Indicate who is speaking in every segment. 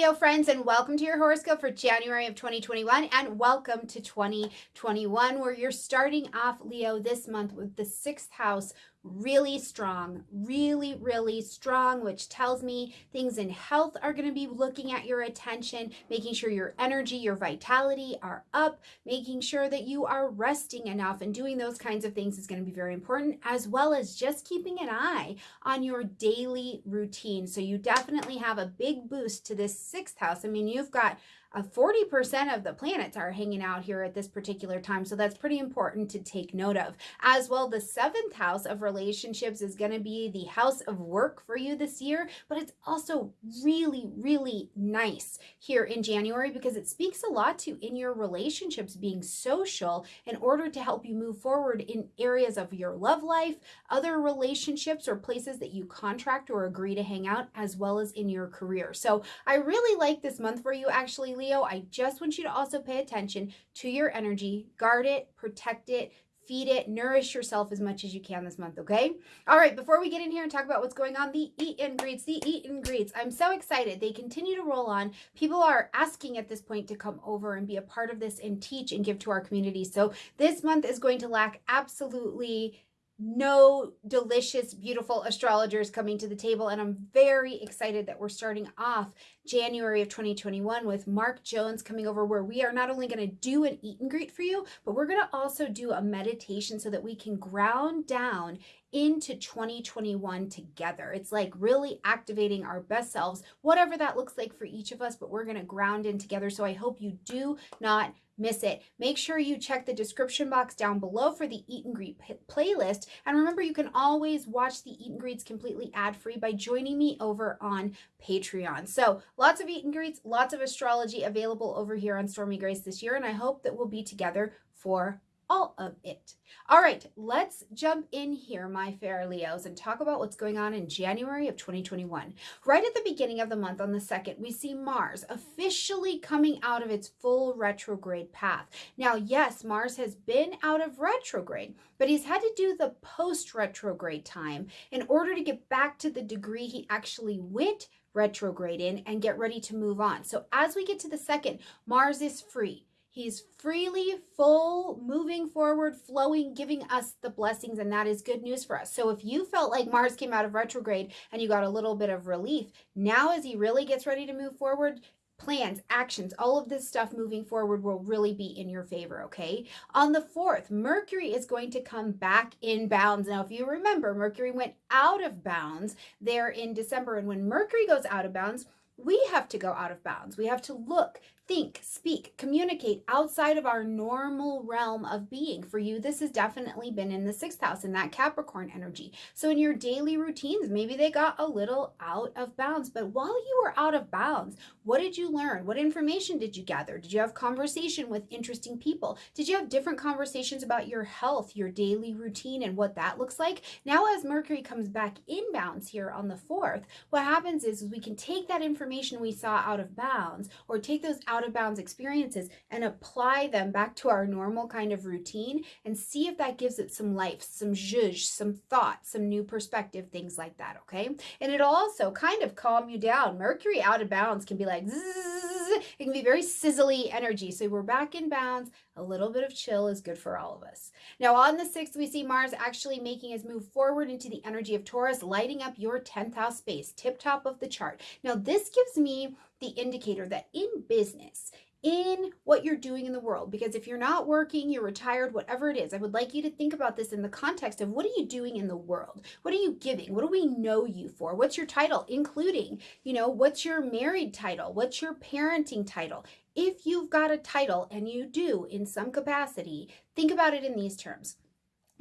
Speaker 1: Leo friends, and welcome to your horoscope for January of 2021, and welcome to 2021, where you're starting off, Leo, this month with the sixth house really strong, really, really strong, which tells me things in health are going to be looking at your attention, making sure your energy, your vitality are up, making sure that you are resting enough and doing those kinds of things is going to be very important, as well as just keeping an eye on your daily routine. So you definitely have a big boost to this sixth house. I mean, you've got uh, 40% of the planets are hanging out here at this particular time. So that's pretty important to take note of. As well, the seventh house of relationships is going to be the house of work for you this year, but it's also really, really nice here in January because it speaks a lot to in your relationships being social in order to help you move forward in areas of your love life, other relationships, or places that you contract or agree to hang out, as well as in your career. So I really like this month for you actually Leo, I just want you to also pay attention to your energy, guard it, protect it, feed it, nourish yourself as much as you can this month, okay? All right, before we get in here and talk about what's going on, the eat and greets, the eat and greets. I'm so excited. They continue to roll on. People are asking at this point to come over and be a part of this and teach and give to our community. So this month is going to lack absolutely no delicious, beautiful astrologers coming to the table. And I'm very excited that we're starting off January of 2021 with Mark Jones coming over, where we are not only going to do an eat and greet for you, but we're going to also do a meditation so that we can ground down into 2021 together. It's like really activating our best selves, whatever that looks like for each of us, but we're going to ground in together. So I hope you do not miss it. Make sure you check the description box down below for the Eat and Greet playlist. And remember, you can always watch the Eat and Greets completely ad-free by joining me over on Patreon. So lots of Eat and Greets, lots of astrology available over here on Stormy Grace this year. And I hope that we'll be together for all of it. All right, let's jump in here, my fair Leos, and talk about what's going on in January of 2021. Right at the beginning of the month, on the 2nd, we see Mars officially coming out of its full retrograde path. Now, yes, Mars has been out of retrograde, but he's had to do the post retrograde time in order to get back to the degree he actually went retrograde in and get ready to move on. So, as we get to the second, Mars is free. He's freely, full, moving forward, flowing, giving us the blessings, and that is good news for us. So if you felt like Mars came out of retrograde and you got a little bit of relief, now as he really gets ready to move forward, plans, actions, all of this stuff moving forward will really be in your favor, okay? On the 4th, Mercury is going to come back in bounds. Now, if you remember, Mercury went out of bounds there in December, and when Mercury goes out of bounds, we have to go out of bounds. We have to look, think, speak, communicate outside of our normal realm of being. For you, this has definitely been in the sixth house in that Capricorn energy. So in your daily routines, maybe they got a little out of bounds. But while you were out of bounds, what did you learn? What information did you gather? Did you have conversation with interesting people? Did you have different conversations about your health, your daily routine, and what that looks like? Now, as Mercury comes back in bounds here on the 4th, what happens is we can take that information we saw out of bounds or take those out out of bounds experiences and apply them back to our normal kind of routine and see if that gives it some life, some zhuzh, some thought, some new perspective, things like that, okay? And it'll also kind of calm you down. Mercury out of bounds can be like, it can be very sizzly energy. So we're back in bounds. A little bit of chill is good for all of us. Now on the 6th, we see Mars actually making his move forward into the energy of Taurus, lighting up your 10th house space, tip top of the chart. Now this gives me the indicator that in business, in what you're doing in the world. Because if you're not working, you're retired, whatever it is, I would like you to think about this in the context of what are you doing in the world? What are you giving? What do we know you for? What's your title, including, you know, what's your married title? What's your parenting title? If you've got a title, and you do in some capacity, think about it in these terms.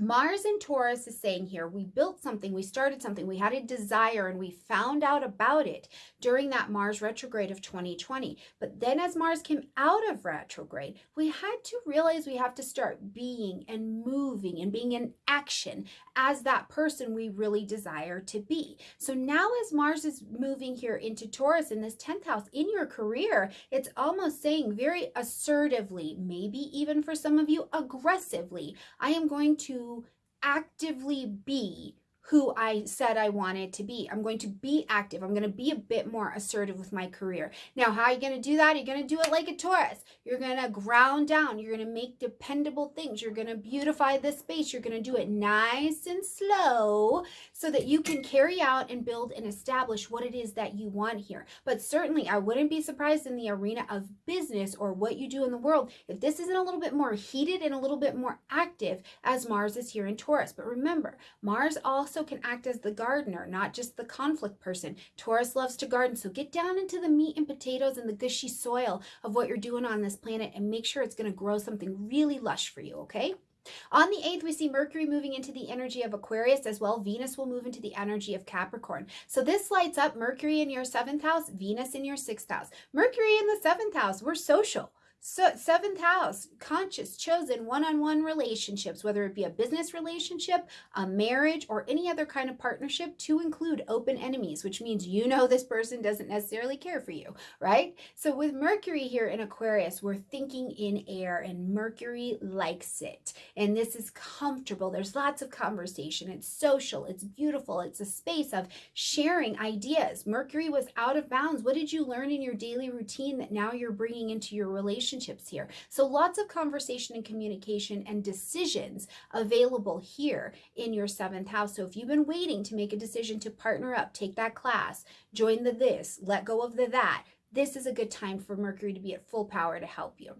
Speaker 1: Mars and Taurus is saying here, we built something, we started something, we had a desire and we found out about it during that Mars retrograde of 2020. But then as Mars came out of retrograde, we had to realize we have to start being and moving and being in action as that person we really desire to be. So now as Mars is moving here into Taurus in this 10th house in your career, it's almost saying very assertively, maybe even for some of you aggressively, I am going to actively be who I said I wanted to be. I'm going to be active. I'm going to be a bit more assertive with my career. Now, how are you going to do that? You're going to do it like a Taurus. You're going to ground down. You're going to make dependable things. You're going to beautify the space. You're going to do it nice and slow so that you can carry out and build and establish what it is that you want here. But certainly, I wouldn't be surprised in the arena of business or what you do in the world if this isn't a little bit more heated and a little bit more active as Mars is here in Taurus. But remember, Mars also can act as the gardener, not just the conflict person. Taurus loves to garden, so get down into the meat and potatoes and the gushy soil of what you're doing on this planet and make sure it's going to grow something really lush for you, okay? On the 8th, we see Mercury moving into the energy of Aquarius as well. Venus will move into the energy of Capricorn. So this lights up Mercury in your 7th house, Venus in your 6th house. Mercury in the 7th house, we're social. So, seventh house, conscious, chosen, one on one relationships, whether it be a business relationship, a marriage, or any other kind of partnership, to include open enemies, which means you know this person doesn't necessarily care for you, right? So, with Mercury here in Aquarius, we're thinking in air, and Mercury likes it. And this is comfortable. There's lots of conversation. It's social, it's beautiful, it's a space of sharing ideas. Mercury was out of bounds. What did you learn in your daily routine that now you're bringing into your relationship? Relationships here. So lots of conversation and communication and decisions available here in your seventh house. So if you've been waiting to make a decision to partner up, take that class, join the this, let go of the that, this is a good time for Mercury to be at full power to help you.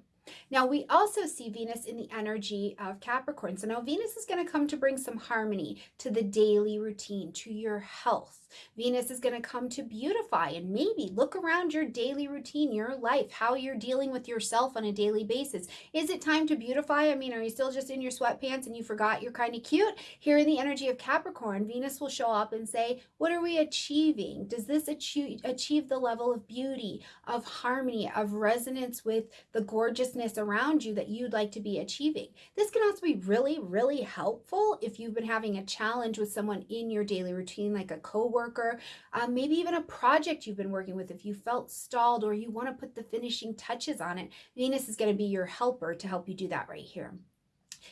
Speaker 1: Now, we also see Venus in the energy of Capricorn. So now Venus is going to come to bring some harmony to the daily routine, to your health. Venus is going to come to beautify and maybe look around your daily routine, your life, how you're dealing with yourself on a daily basis. Is it time to beautify? I mean, are you still just in your sweatpants and you forgot you're kind of cute? Here in the energy of Capricorn, Venus will show up and say, What are we achieving? Does this achieve, achieve the level of beauty, of harmony, of resonance with the gorgeousness around you that you'd like to be achieving? This can also be really, really helpful if you've been having a challenge with someone in your daily routine, like a co worker, um, maybe even a project you've been working with. If you felt stalled or you want to put the finishing touches on it, Venus is going to be your helper to help you do that right here.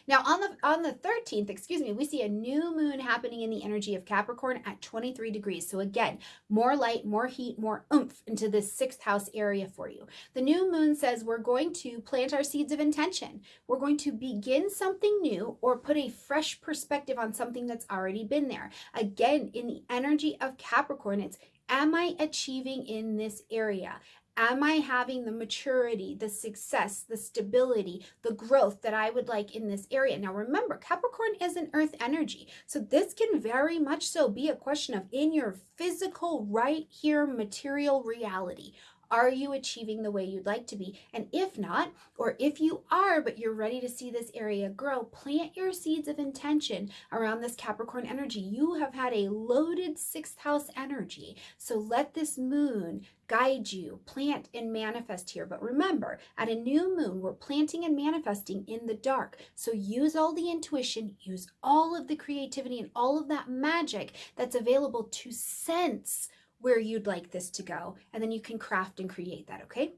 Speaker 1: Now on the on the 13th, excuse me, we see a new moon happening in the energy of Capricorn at 23 degrees. So again, more light, more heat, more oomph into this sixth house area for you. The new moon says we're going to plant our seeds of intention. We're going to begin something new or put a fresh perspective on something that's already been there. Again, in the energy of Capricorn, it's am I achieving in this area? Am I having the maturity, the success, the stability, the growth that I would like in this area? Now, remember, Capricorn is an earth energy. So, this can very much so be a question of in your physical, right here, material reality. Are you achieving the way you'd like to be? And if not, or if you are, but you're ready to see this area grow, plant your seeds of intention around this Capricorn energy. You have had a loaded sixth house energy. So let this moon guide you, plant and manifest here. But remember, at a new moon, we're planting and manifesting in the dark. So use all the intuition, use all of the creativity and all of that magic that's available to sense where you'd like this to go. And then you can craft and create that, okay?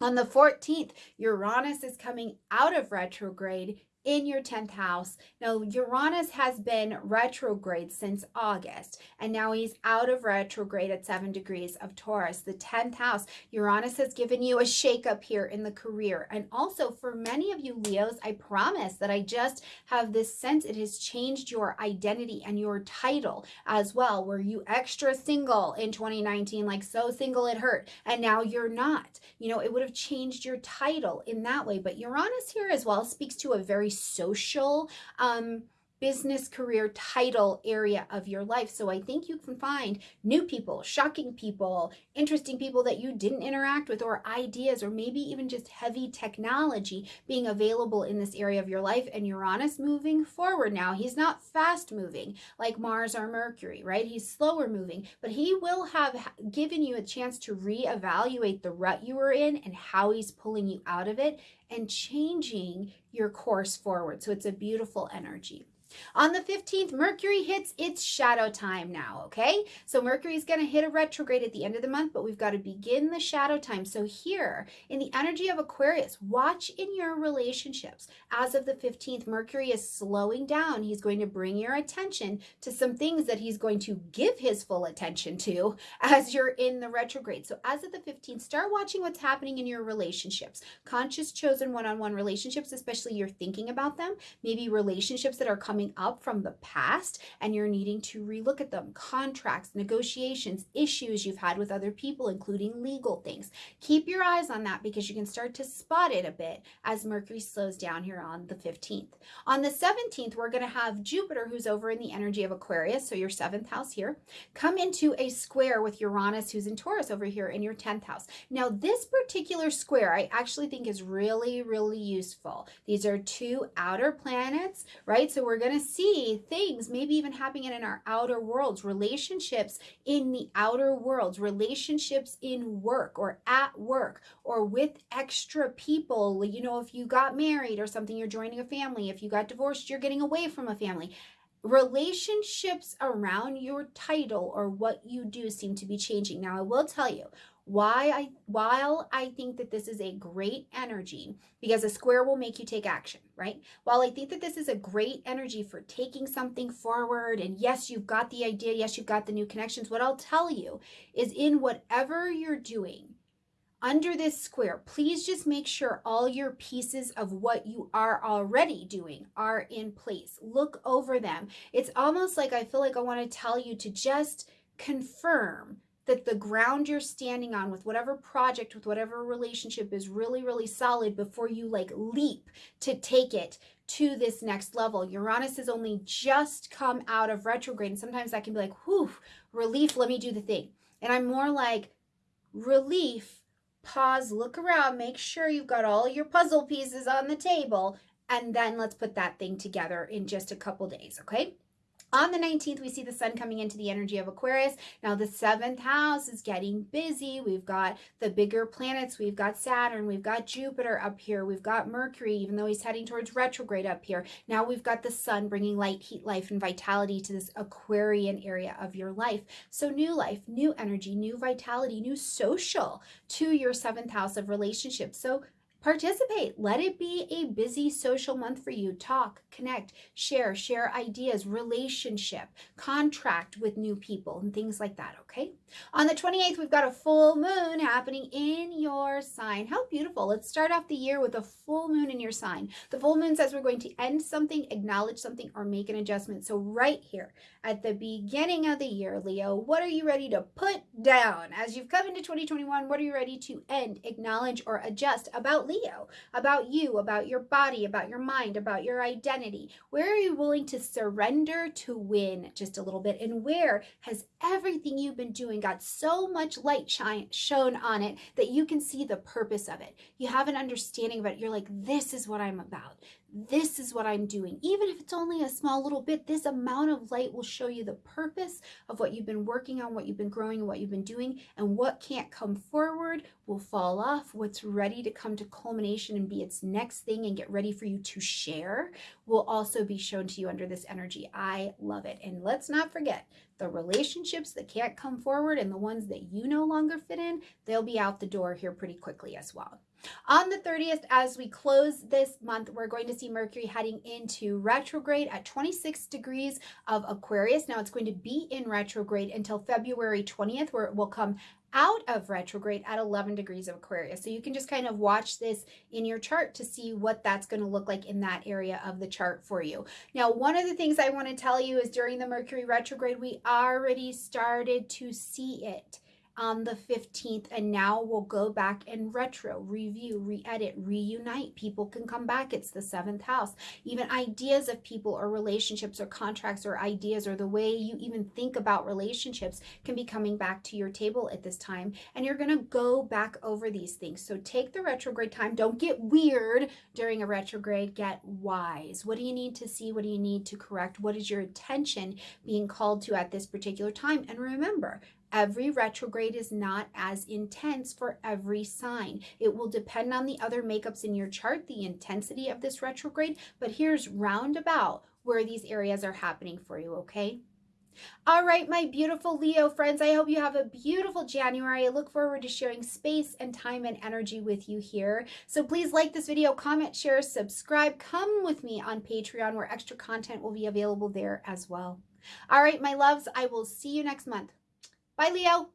Speaker 1: On the 14th, Uranus is coming out of retrograde in your 10th house. Now, Uranus has been retrograde since August, and now he's out of retrograde at 7 degrees of Taurus. The 10th house, Uranus has given you a shakeup here in the career. And also, for many of you Leos, I promise that I just have this sense it has changed your identity and your title as well. Were you extra single in 2019, like so single it hurt, and now you're not? You know, it would have changed your title in that way. But Uranus here as well speaks to a very social um, business career title area of your life. So I think you can find new people, shocking people, interesting people that you didn't interact with, or ideas, or maybe even just heavy technology being available in this area of your life. And Uranus moving forward now. He's not fast moving like Mars or Mercury, right? He's slower moving, but he will have given you a chance to reevaluate the rut you were in and how he's pulling you out of it and changing your course forward. So it's a beautiful energy. On the 15th, Mercury hits its shadow time now, okay? So Mercury is going to hit a retrograde at the end of the month, but we've got to begin the shadow time. So here, in the energy of Aquarius, watch in your relationships. As of the 15th, Mercury is slowing down. He's going to bring your attention to some things that he's going to give his full attention to as you're in the retrograde. So as of the 15th, start watching what's happening in your relationships. Conscious chosen one-on-one -on -one relationships, especially you're thinking about them, maybe relationships that are coming coming up from the past and you're needing to relook at them. Contracts, negotiations, issues you've had with other people, including legal things. Keep your eyes on that because you can start to spot it a bit as Mercury slows down here on the 15th. On the 17th, we're going to have Jupiter, who's over in the energy of Aquarius, so your seventh house here, come into a square with Uranus, who's in Taurus over here in your 10th house. Now, this particular square I actually think is really, really useful. These are two outer planets, right? So we're going to see things maybe even happening in our outer worlds, relationships in the outer worlds, relationships in work or at work or with extra people. You know, if you got married or something, you're joining a family. If you got divorced, you're getting away from a family relationships around your title or what you do seem to be changing. Now, I will tell you, why I while I think that this is a great energy because a square will make you take action, right? While I think that this is a great energy for taking something forward and yes, you've got the idea, yes, you've got the new connections. What I'll tell you is in whatever you're doing, under this square, please just make sure all your pieces of what you are already doing are in place. Look over them. It's almost like I feel like I want to tell you to just confirm that the ground you're standing on with whatever project, with whatever relationship is really, really solid before you like leap to take it to this next level. Uranus has only just come out of retrograde. And sometimes that can be like, whew, relief, let me do the thing. And I'm more like, relief, pause, look around, make sure you've got all your puzzle pieces on the table, and then let's put that thing together in just a couple days, okay? On the 19th, we see the sun coming into the energy of Aquarius. Now, the seventh house is getting busy. We've got the bigger planets. We've got Saturn. We've got Jupiter up here. We've got Mercury, even though he's heading towards retrograde up here. Now we've got the sun bringing light, heat, life, and vitality to this Aquarian area of your life. So new life, new energy, new vitality, new social to your seventh house of relationships. So Participate. Let it be a busy social month for you. Talk, connect, share, share ideas, relationship, contract with new people, and things like that, okay? On the 28th, we've got a full moon happening in your sign. How beautiful. Let's start off the year with a full moon in your sign. The full moon says we're going to end something, acknowledge something, or make an adjustment. So right here at the beginning of the year, Leo, what are you ready to put down? As you've come into 2021, what are you ready to end, acknowledge, or adjust about about you, about your body, about your mind, about your identity. Where are you willing to surrender to win just a little bit? And where has everything you've been doing got so much light shine shown on it that you can see the purpose of it? You have an understanding of it. You're like, this is what I'm about this is what I'm doing. Even if it's only a small little bit, this amount of light will show you the purpose of what you've been working on, what you've been growing, what you've been doing, and what can't come forward will fall off. What's ready to come to culmination and be its next thing and get ready for you to share will also be shown to you under this energy. I love it. And let's not forget the relationships that can't come forward and the ones that you no longer fit in, they'll be out the door here pretty quickly as well. On the 30th, as we close this month, we're going to see Mercury heading into retrograde at 26 degrees of Aquarius. Now it's going to be in retrograde until February 20th, where it will come out of retrograde at 11 degrees of Aquarius. So you can just kind of watch this in your chart to see what that's going to look like in that area of the chart for you. Now, one of the things I want to tell you is during the Mercury retrograde, we already started to see it on the 15th and now we'll go back and retro review re-edit reunite. People can come back. It's the seventh house. Even ideas of people or relationships or contracts or ideas or the way you even think about relationships can be coming back to your table at this time and you're going to go back over these things. So take the retrograde time. Don't get weird during a retrograde. Get wise. What do you need to see? What do you need to correct? What is your attention being called to at this particular time? And remember Every retrograde is not as intense for every sign. It will depend on the other makeups in your chart, the intensity of this retrograde, but here's roundabout where these areas are happening for you, okay? All right, my beautiful Leo friends, I hope you have a beautiful January. I look forward to sharing space and time and energy with you here. So please like this video, comment, share, subscribe. Come with me on Patreon where extra content will be available there as well. All right, my loves, I will see you next month. Bye, Leo.